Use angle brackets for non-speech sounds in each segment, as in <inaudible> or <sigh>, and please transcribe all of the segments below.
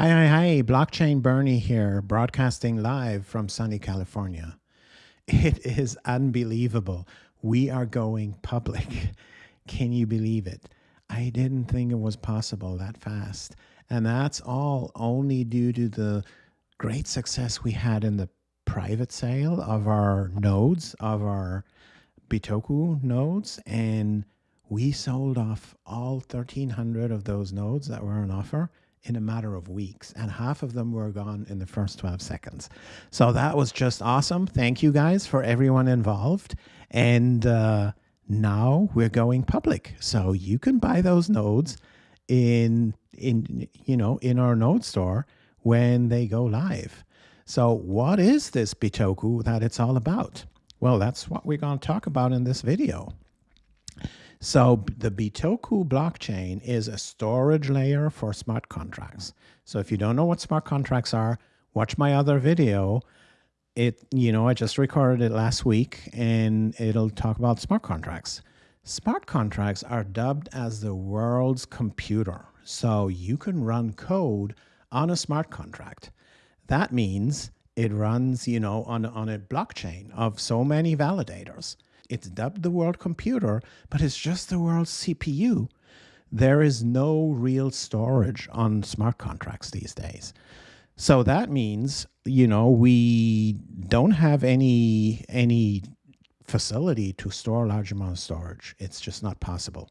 Hi, hi, hi. Blockchain Bernie here, broadcasting live from sunny California. <laughs> It is unbelievable. We are going public. <laughs> Can you believe it? I didn't think it was possible that fast. And that's all only due to the great success we had in the private sale of our nodes, of our Bitoku nodes. And we sold off all 1,300 of those nodes that were on offer in a matter of weeks, and half of them were gone in the first 12 seconds. So that was just awesome. Thank you guys for everyone involved. And uh, now we're going public. So you can buy those nodes in, in, you know, in our node store when they go live. So what is this Bitoku that it's all about? Well, that's what we're going to talk about in this video. So the Bitoku blockchain is a storage layer for smart contracts. So if you don't know what smart contracts are, watch my other video. It, you know, I just recorded it last week and it'll talk about smart contracts. Smart contracts are dubbed as the world's computer. So you can run code on a smart contract. That means it runs, you know, on, on a blockchain of so many validators. It's dubbed the world computer, but it's just the world's CPU. There is no real storage on smart contracts these days. So that means, you know, we don't have any any facility to store a large amount of storage. It's just not possible.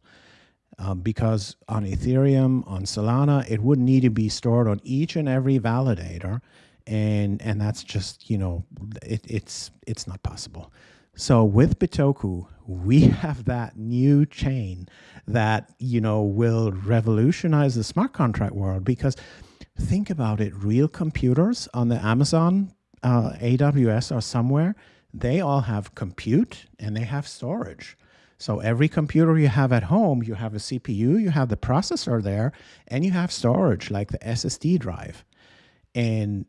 Um, because on Ethereum, on Solana, it would need to be stored on each and every validator, and and that's just you know it, it's it's not possible. So with Bitoku, we <laughs> have that new chain that, you know, will revolutionize the smart contract world because think about it, real computers on the Amazon, uh, AWS or somewhere, they all have compute and they have storage. So every computer you have at home, you have a CPU, you have the processor there, and you have storage like the SSD drive. And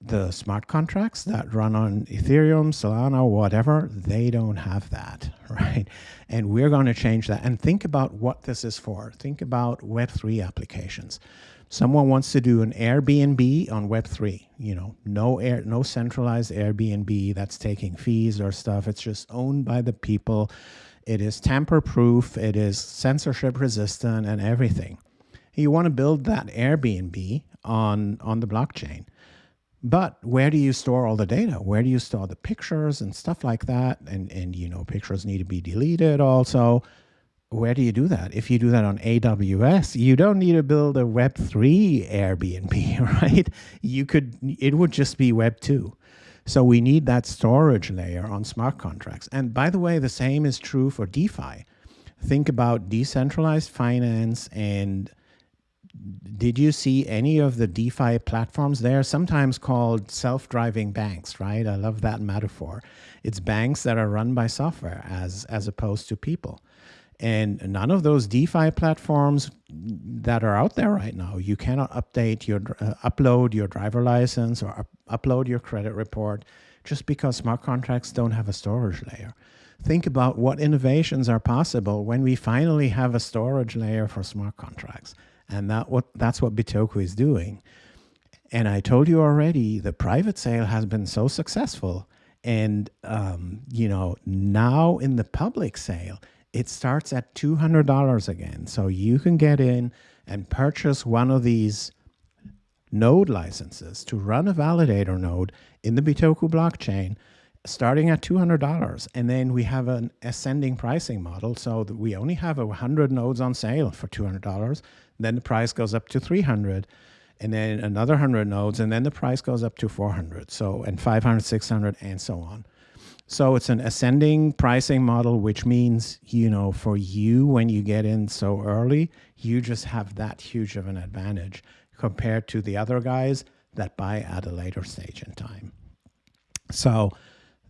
the smart contracts that run on Ethereum, Solana, whatever, they don't have that, <laughs> right? And we're going to change that. And think about what this is for. Think about Web3 applications. Someone wants to do an Airbnb on Web3, you know, no air, no centralized Airbnb that's taking fees or stuff. It's just owned by the people. It is tamper proof. It is censorship resistant and everything. You want to build that Airbnb on, on the blockchain but where do you store all the data? Where do you store the pictures and stuff like that? And, and you know, pictures need to be deleted also. Where do you do that? If you do that on AWS, you don't need to build a Web3 Airbnb, <laughs> right? You could, it would just be Web2. So we need that storage layer on smart contracts. And by the way, the same is true for DeFi. Think about decentralized finance and did you see any of the DeFi platforms there? Sometimes called self-driving banks, right? I love that metaphor. It's banks that are run by software as, as opposed to people. And none of those DeFi platforms that are out there right now, you cannot update your, uh, upload your driver license or up upload your credit report just because smart contracts don't have a storage layer. Think about what innovations are possible when we finally have a storage layer for smart contracts. And that what that's what Bitoku is doing. And I told you already, the private sale has been so successful. And, um, you know, now in the public sale, it starts at $200 again. So you can get in and purchase one of these node licenses to run a validator node in the Bitoku blockchain starting at $200. And then we have an ascending pricing model so we only have 100 nodes on sale for $200. Then the price goes up to 300 and then another 100 nodes and then the price goes up to 400 so and 500 600 and so on. So it's an ascending pricing model which means you know for you when you get in so early you just have that huge of an advantage compared to the other guys that buy at a later stage in time. So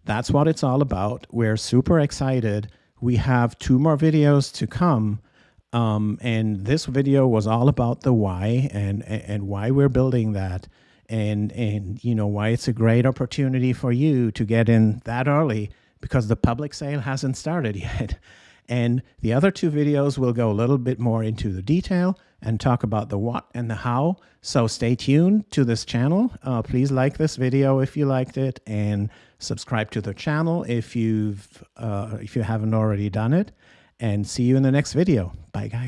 that's what it's all about. We're super excited. We have two more videos to come um, and this video was all about the why and, and why we're building that and, and, you know, why it's a great opportunity for you to get in that early because the public sale hasn't started <laughs> yet. And the other two videos will go a little bit more into the detail and talk about the what and the how. So stay tuned to this channel. Uh, please like this video if you liked it and subscribe to the channel if you've uh, if you haven't already done it. And see you in the next video. Bye guys.